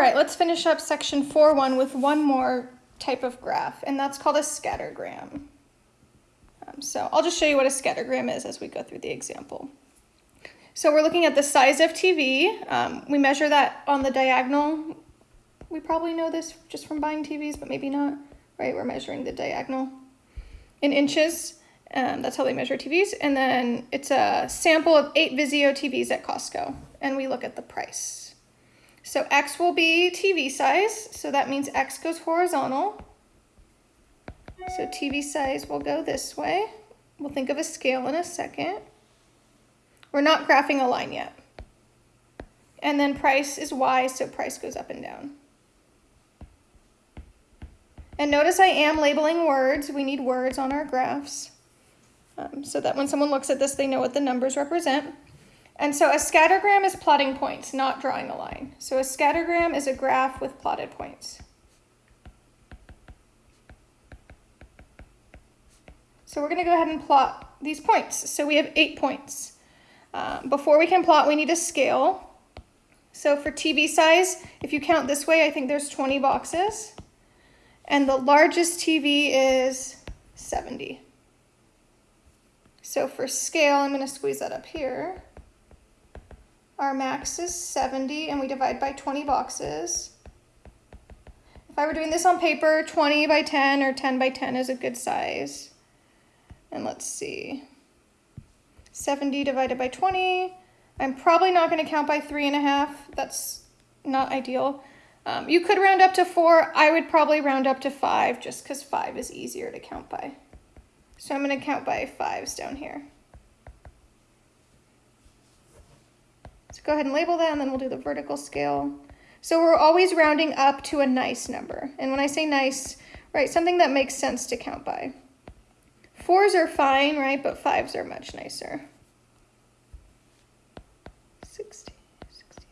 right, let's finish up section 4.1 with one more type of graph, and that's called a scattergram. Um, so I'll just show you what a scattergram is as we go through the example. So we're looking at the size of TV. Um, we measure that on the diagonal. We probably know this just from buying TVs, but maybe not, right? We're measuring the diagonal in inches. Um, that's how they measure TVs. And then it's a sample of eight Vizio TVs at Costco. And we look at the price. So X will be TV size. So that means X goes horizontal. So TV size will go this way. We'll think of a scale in a second. We're not graphing a line yet. And then price is Y, so price goes up and down. And notice I am labeling words. We need words on our graphs um, so that when someone looks at this, they know what the numbers represent. And so a scattergram is plotting points, not drawing a line. So a scattergram is a graph with plotted points. So we're going to go ahead and plot these points. So we have eight points. Um, before we can plot, we need a scale. So for TV size, if you count this way, I think there's 20 boxes. And the largest TV is 70. So for scale, I'm going to squeeze that up here. Our max is 70, and we divide by 20 boxes. If I were doing this on paper, 20 by 10 or 10 by 10 is a good size. And let's see. 70 divided by 20. I'm probably not going to count by three and a half. That's not ideal. Um, you could round up to four. I would probably round up to five just because five is easier to count by. So I'm going to count by fives down here. Go ahead and label that and then we'll do the vertical scale. So we're always rounding up to a nice number. And when I say nice, right, something that makes sense to count by. Fours are fine, right, but fives are much nicer. 60, 65,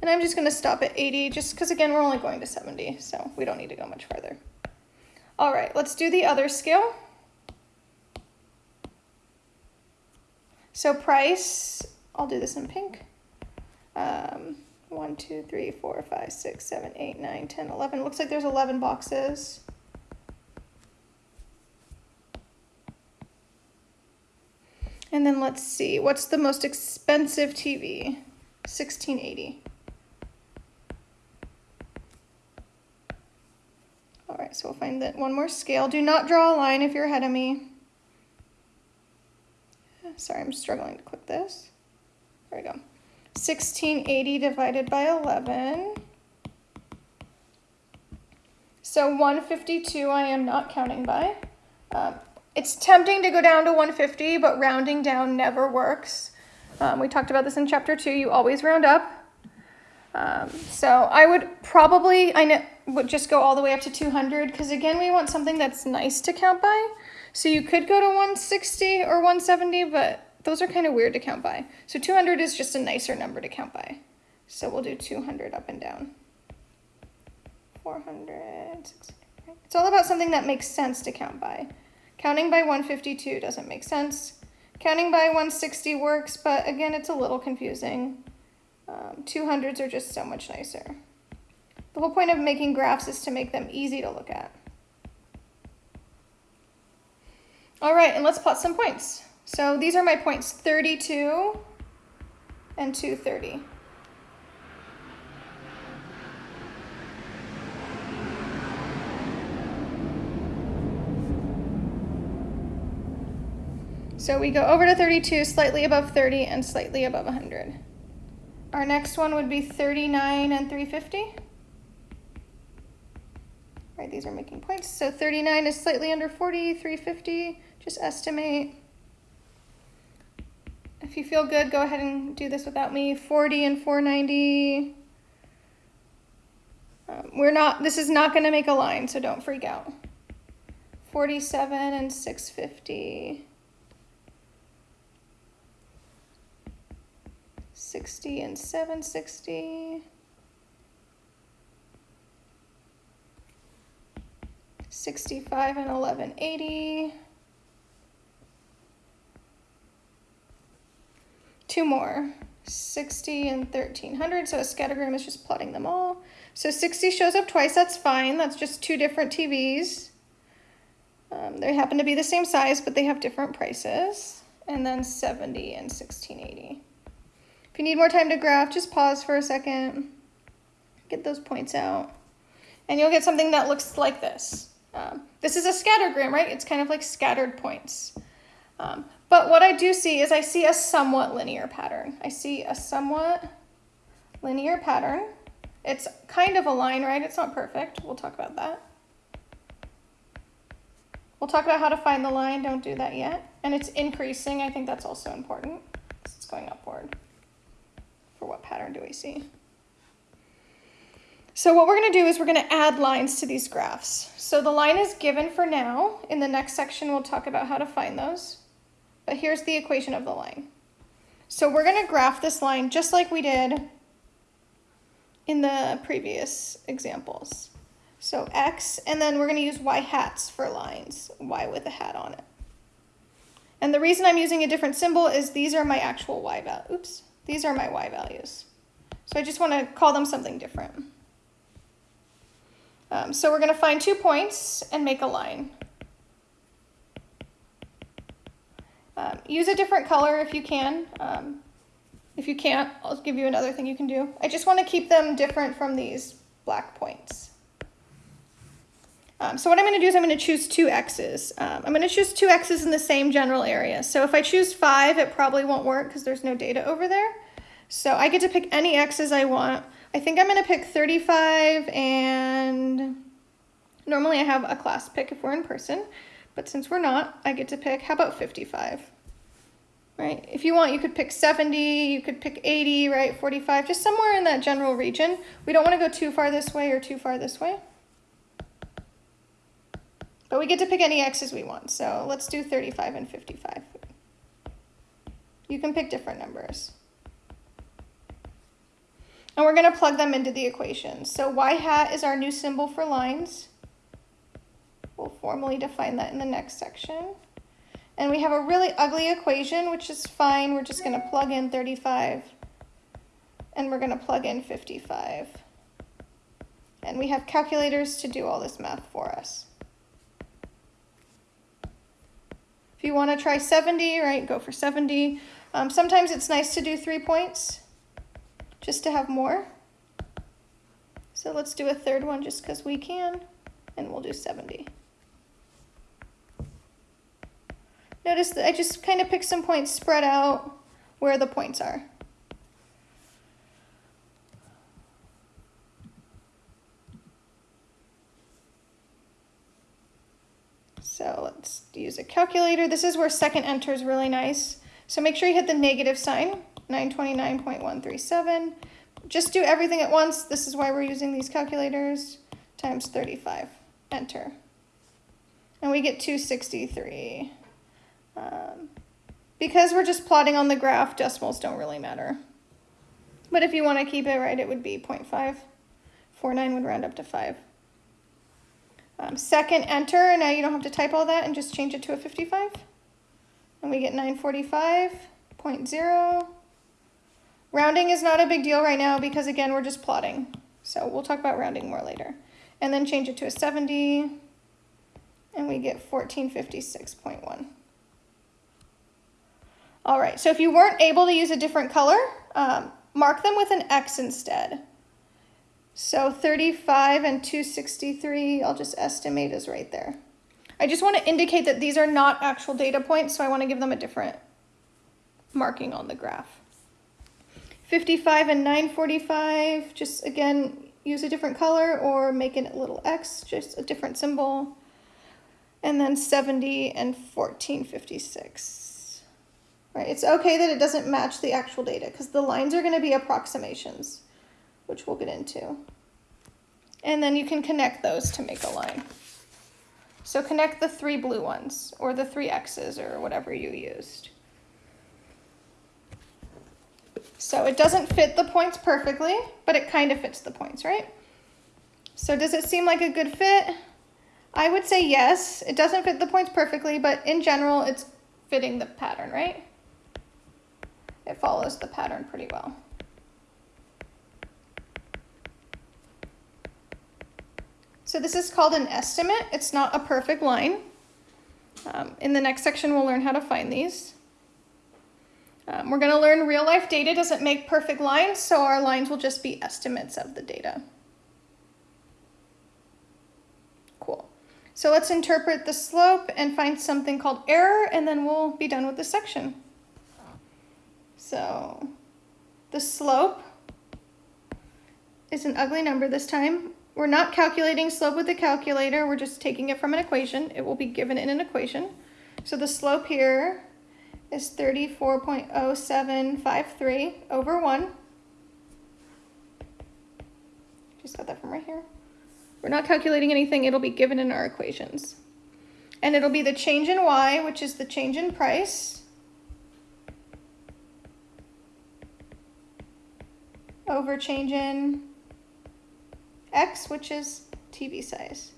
And I'm just going to stop at 80 just because, again, we're only going to 70, so we don't need to go much farther. All right, let's do the other scale. So price, I'll do this in pink. Um, 1, 2, 3, 4, 5, 6, 7, 8, 9, 10, 11. Looks like there's 11 boxes. And then let's see, what's the most expensive TV? 1680. All right, so we'll find that one more scale. Do not draw a line if you're ahead of me. Sorry, I'm struggling to click this. There we go. 1680 divided by 11. So 152 I am not counting by. Uh, it's tempting to go down to 150, but rounding down never works. Um, we talked about this in chapter two. You always round up. Um, so I would probably, I know, would just go all the way up to 200 because again, we want something that's nice to count by. So you could go to 160 or 170, but those are kind of weird to count by. So 200 is just a nicer number to count by. So we'll do 200 up and down. 400, 600. It's all about something that makes sense to count by. Counting by 152 doesn't make sense. Counting by 160 works, but again, it's a little confusing. Um, 200s are just so much nicer. The whole point of making graphs is to make them easy to look at. All right, and let's plot some points. So these are my points, 32 and 230. So we go over to 32, slightly above 30, and slightly above 100. Our next one would be 39 and 350. Right, these are making points. So 39 is slightly under 40, 350, just estimate. If you feel good, go ahead and do this without me. 40 and 490. Um, we're not, this is not gonna make a line, so don't freak out. 47 and 650. 60 and 760. 65 and 1180. Two more. 60 and 1300. So a scattergram is just plotting them all. So 60 shows up twice, that's fine. That's just two different TVs. Um, they happen to be the same size, but they have different prices. And then 70 and 1680. If you need more time to graph, just pause for a second. Get those points out. And you'll get something that looks like this. Um, this is a scattergram, right? It's kind of like scattered points. Um, but what I do see is I see a somewhat linear pattern. I see a somewhat linear pattern. It's kind of a line, right? It's not perfect. We'll talk about that. We'll talk about how to find the line. Don't do that yet. And it's increasing. I think that's also important. It's going upward. For what pattern do we see? So what we're going to do is we're going to add lines to these graphs. So the line is given for now. In the next section, we'll talk about how to find those. But here's the equation of the line. So we're going to graph this line just like we did in the previous examples. So x, and then we're going to use y hats for lines, y with a hat on it. And the reason I'm using a different symbol is these are my actual y values. Oops, these are my y values. So I just want to call them something different. Um, so we're going to find two points and make a line. Um, use a different color if you can. Um, if you can't, I'll give you another thing you can do. I just want to keep them different from these black points. Um, so what I'm going to do is I'm going to choose two x's. Um, I'm going to choose two x's in the same general area. So if I choose 5, it probably won't work because there's no data over there. So I get to pick any x's I want. I think I'm going to pick 35 and normally I have a class pick if we're in person, but since we're not, I get to pick, how about 55? Right, if you want, you could pick 70, you could pick 80, right, 45, just somewhere in that general region. We don't want to go too far this way or too far this way. But we get to pick any x's we want, so let's do 35 and 55. You can pick different numbers. And we're going to plug them into the equation. So y hat is our new symbol for lines. We'll formally define that in the next section. And we have a really ugly equation, which is fine. We're just going to plug in 35. And we're going to plug in 55. And we have calculators to do all this math for us. If you want to try 70, right, go for 70. Um, sometimes it's nice to do three points just to have more. So let's do a third one just because we can, and we'll do 70. Notice that I just kind of pick some points spread out where the points are. So let's use a calculator. This is where second enter is really nice. So make sure you hit the negative sign, 929.137. Just do everything at once. This is why we're using these calculators, times 35. Enter. And we get 263. Um, because we're just plotting on the graph, decimals don't really matter. But if you want to keep it right, it would be 0.5. 49 would round up to 5. Um, second enter, now you don't have to type all that and just change it to a 55. And we get 945.0. Rounding is not a big deal right now because again, we're just plotting. So we'll talk about rounding more later. And then change it to a 70 and we get 1456.1. All right, so if you weren't able to use a different color, um, mark them with an X instead. So 35 and 263, I'll just estimate is right there. I just want to indicate that these are not actual data points, so I want to give them a different marking on the graph. 55 and 945, just again, use a different color or make it a little X, just a different symbol. And then 70 and 1456. Right, it's okay that it doesn't match the actual data because the lines are going to be approximations which we'll get into. And then you can connect those to make a line. So connect the three blue ones, or the three X's, or whatever you used. So it doesn't fit the points perfectly, but it kind of fits the points, right? So does it seem like a good fit? I would say yes. It doesn't fit the points perfectly, but in general, it's fitting the pattern, right? It follows the pattern pretty well. So this is called an estimate. It's not a perfect line. Um, in the next section, we'll learn how to find these. Um, we're going to learn real life data doesn't make perfect lines, so our lines will just be estimates of the data. Cool. So let's interpret the slope and find something called error, and then we'll be done with this section. So the slope is an ugly number this time. We're not calculating slope with a calculator, we're just taking it from an equation. It will be given in an equation. So the slope here is 34.0753 over 1. Just got that from right here. We're not calculating anything, it'll be given in our equations. And it'll be the change in y, which is the change in price, over change in x, which is TV size.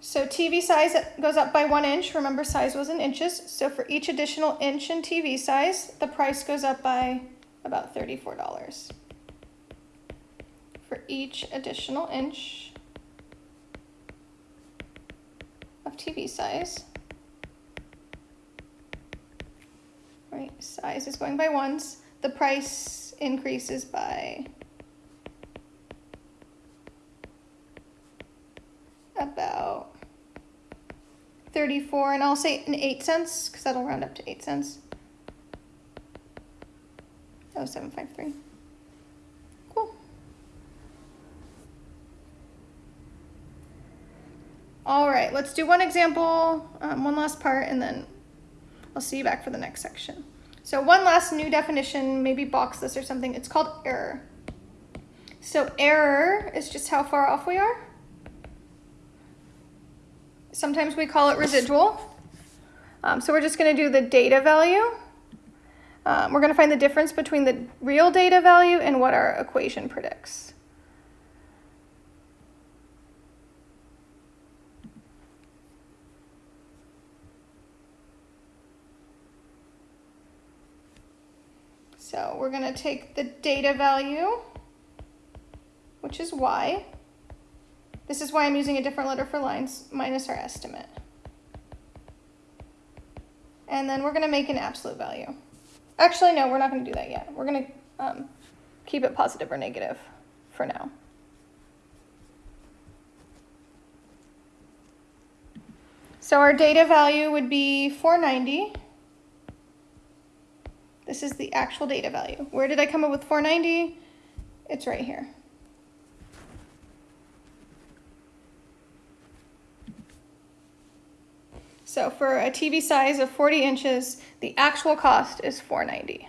So TV size goes up by one inch. Remember, size was in inches. So for each additional inch in TV size, the price goes up by about $34. For each additional inch of TV size, right, size is going by ones, the price increases by about 34, and I'll say an 8 cents, because that'll round up to 8 cents. Oh, 753. Cool. All right, let's do one example, um, one last part, and then I'll see you back for the next section. So one last new definition, maybe box this or something. It's called error. So error is just how far off we are. Sometimes we call it residual. Um, so we're just going to do the data value. Um, we're going to find the difference between the real data value and what our equation predicts. So we're going to take the data value, which is y, this is why I'm using a different letter for lines, minus our estimate. And then we're going to make an absolute value. Actually, no, we're not going to do that yet. We're going to um, keep it positive or negative for now. So our data value would be 490. This is the actual data value. Where did I come up with 490? It's right here. So for a TV size of 40 inches, the actual cost is 490.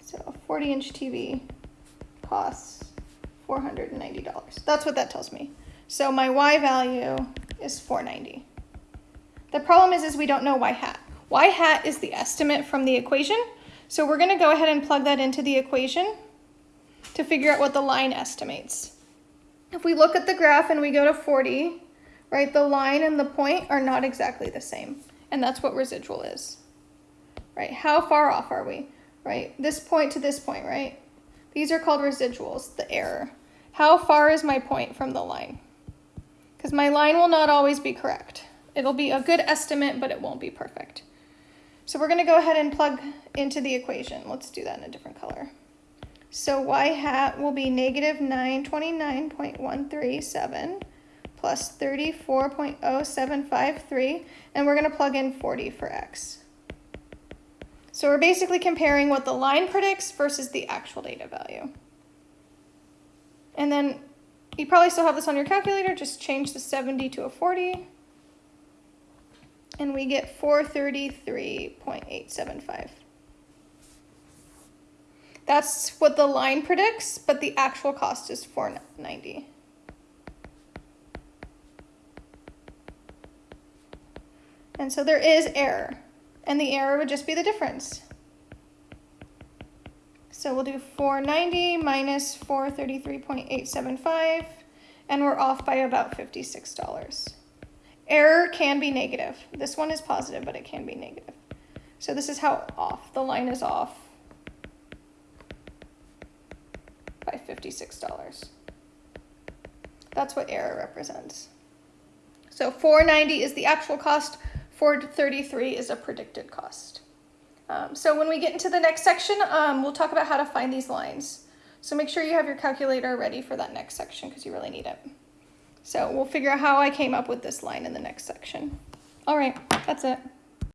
So a 40 inch TV costs $490. That's what that tells me. So my Y value is 490. The problem is, is we don't know Y hat. Y hat is the estimate from the equation. So we're gonna go ahead and plug that into the equation to figure out what the line estimates. If we look at the graph and we go to 40, right, the line and the point are not exactly the same. And that's what residual is, right? How far off are we, right? This point to this point, right? These are called residuals, the error. How far is my point from the line? Because my line will not always be correct. It'll be a good estimate, but it won't be perfect. So we're going to go ahead and plug into the equation. Let's do that in a different color. So y hat will be negative 929.137 plus 34.0753, and we're going to plug in 40 for x. So we're basically comparing what the line predicts versus the actual data value. And then you probably still have this on your calculator, just change the 70 to a 40, and we get 433.875. That's what the line predicts, but the actual cost is 490. And so there is error, and the error would just be the difference. So we'll do 490 minus 433.875, and we're off by about $56. Error can be negative. This one is positive, but it can be negative. So this is how off. The line is off by $56. That's what error represents. So 490 is the actual cost, 433 is a predicted cost. Um, so when we get into the next section, um, we'll talk about how to find these lines. So make sure you have your calculator ready for that next section because you really need it. So we'll figure out how I came up with this line in the next section. All right, that's it.